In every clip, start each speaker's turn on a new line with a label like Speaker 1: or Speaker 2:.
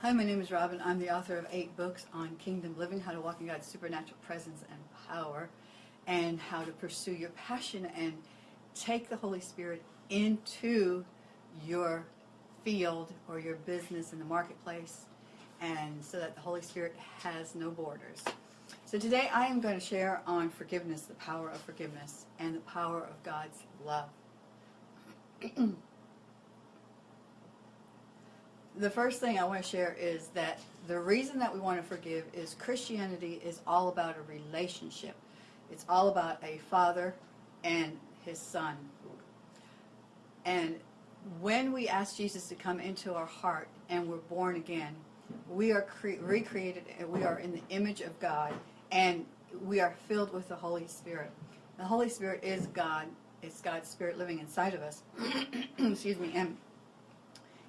Speaker 1: Hi, my name is Robin. I'm the author of eight books on kingdom living, how to walk in God's supernatural presence and power, and how to pursue your passion and take the Holy Spirit into your field or your business in the marketplace, and so that the Holy Spirit has no borders. So today I am going to share on forgiveness, the power of forgiveness, and the power of God's love. the first thing I want to share is that the reason that we want to forgive is Christianity is all about a relationship. It's all about a father and his son. And when we ask Jesus to come into our heart and we're born again, we are recreated and we are in the image of God and we are filled with the Holy Spirit. The Holy Spirit is God. It's God's Spirit living inside of us. Excuse me. And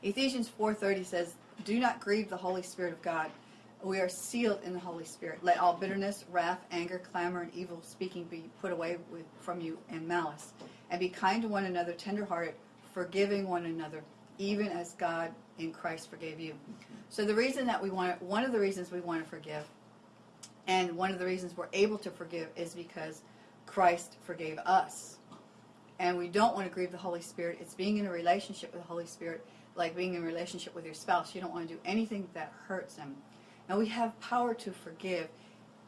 Speaker 1: Ephesians 4.30 says, Do not grieve the Holy Spirit of God. We are sealed in the Holy Spirit. Let all bitterness, wrath, anger, clamor, and evil speaking be put away with, from you and malice. And be kind to one another, tenderhearted, forgiving one another, even as God in Christ forgave you. So the reason that we want, one of the reasons we want to forgive, and one of the reasons we're able to forgive is because Christ forgave us. And we don't want to grieve the Holy Spirit. It's being in a relationship with the Holy Spirit like being in a relationship with your spouse. You don't want to do anything that hurts them. Now we have power to forgive.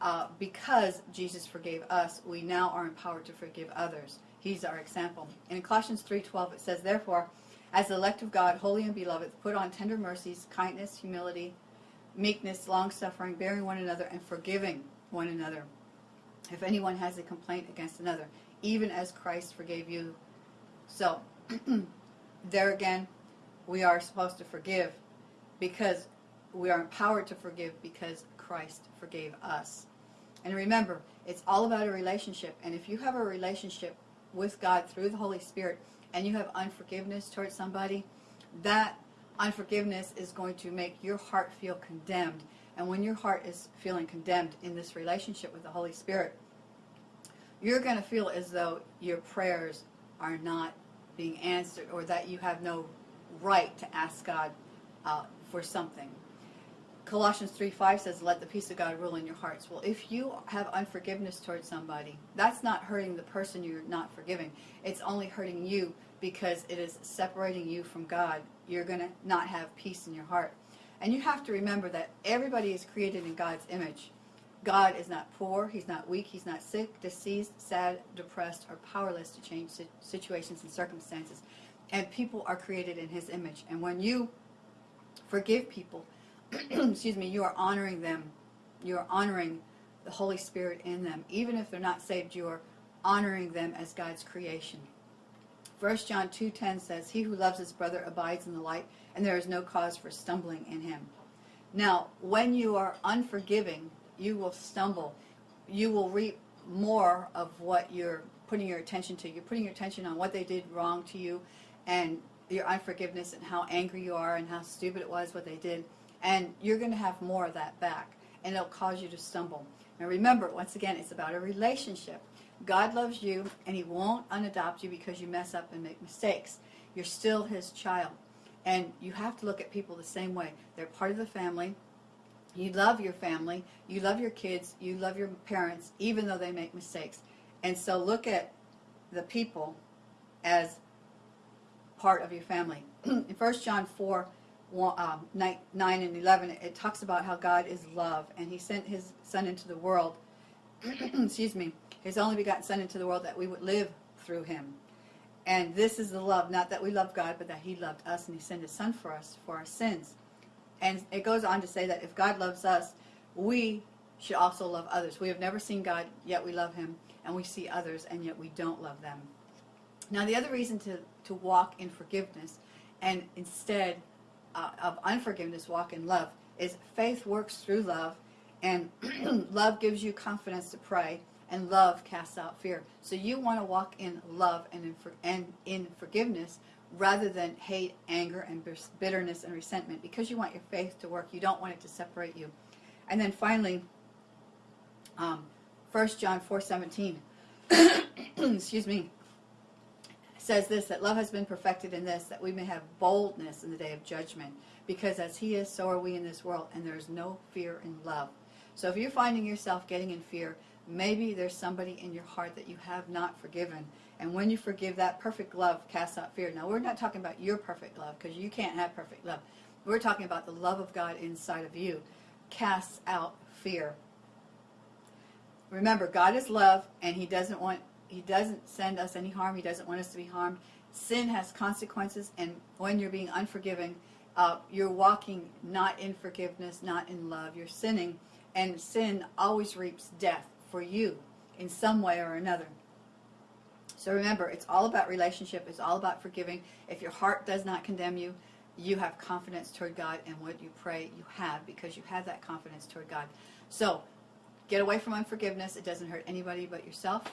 Speaker 1: Uh, because Jesus forgave us, we now are empowered to forgive others. He's our example. in Colossians 3.12 it says, Therefore, as the elect of God, holy and beloved, put on tender mercies, kindness, humility, meekness, long-suffering, bearing one another, and forgiving one another. If anyone has a complaint against another, even as Christ forgave you. So, there again, we are supposed to forgive because we are empowered to forgive because Christ forgave us. And remember, it's all about a relationship. And if you have a relationship with God through the Holy Spirit and you have unforgiveness towards somebody, that unforgiveness is going to make your heart feel condemned. And when your heart is feeling condemned in this relationship with the Holy Spirit, you're going to feel as though your prayers are not being answered or that you have no right to ask God uh, for something. Colossians 3.5 says, let the peace of God rule in your hearts. Well, if you have unforgiveness towards somebody, that's not hurting the person you're not forgiving. It's only hurting you because it is separating you from God. You're going to not have peace in your heart. And you have to remember that everybody is created in God's image. God is not poor, He's not weak, He's not sick, diseased, sad, depressed, or powerless to change situations and circumstances. And people are created in his image. And when you forgive people, excuse me, you are honoring them. You are honoring the Holy Spirit in them. Even if they're not saved, you are honoring them as God's creation. 1 John 2.10 says, He who loves his brother abides in the light, and there is no cause for stumbling in him. Now, when you are unforgiving, you will stumble. You will reap more of what you're putting your attention to. You're putting your attention on what they did wrong to you, and your unforgiveness and how angry you are and how stupid it was what they did. And you're going to have more of that back. And it'll cause you to stumble. Now remember, once again, it's about a relationship. God loves you and he won't unadopt you because you mess up and make mistakes. You're still his child. And you have to look at people the same way. They're part of the family. You love your family. You love your kids. You love your parents, even though they make mistakes. And so look at the people as part of your family. in 1 John 4, um, 9, 9 and 11, it talks about how God is love, and he sent his son into the world, excuse me, his only begotten son into the world that we would live through him. And this is the love, not that we love God, but that he loved us, and he sent his son for us, for our sins. And it goes on to say that if God loves us, we should also love others. We have never seen God, yet we love him, and we see others, and yet we don't love them. Now the other reason to, to walk in forgiveness and instead uh, of unforgiveness walk in love is faith works through love and love gives you confidence to pray and love casts out fear. So you want to walk in love and in, for, and in forgiveness rather than hate, anger, and bitterness and resentment because you want your faith to work. You don't want it to separate you. And then finally, um, 1 John 4, 17, excuse me, says this that love has been perfected in this, that we may have boldness in the day of judgment. Because as He is, so are we in this world, and there is no fear in love. So if you're finding yourself getting in fear, maybe there's somebody in your heart that you have not forgiven. And when you forgive, that perfect love casts out fear. Now, we're not talking about your perfect love, because you can't have perfect love. We're talking about the love of God inside of you casts out fear. Remember, God is love, and He doesn't want He doesn't send us any harm. He doesn't want us to be harmed. Sin has consequences, and when you're being unforgiving, uh, you're walking not in forgiveness, not in love. You're sinning, and sin always reaps death for you in some way or another. So remember, it's all about relationship. It's all about forgiving. If your heart does not condemn you, you have confidence toward God, and what you pray, you have because you have that confidence toward God. So get away from unforgiveness. It doesn't hurt anybody but yourself.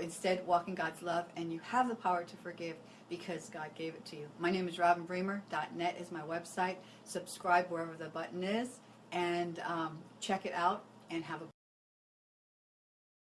Speaker 1: Instead, walk in God's love, and you have the power to forgive because God gave it to you. My name is Robin Bremer. .net is my website. Subscribe wherever the button is, and um, check it out, and have a